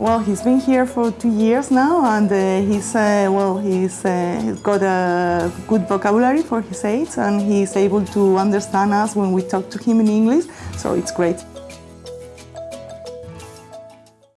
Well, he's been here for two years now, and uh, he's uh, well, he's, uh, he's got a good vocabulary for his age, and he's able to understand us when we talk to him in English. So it's great.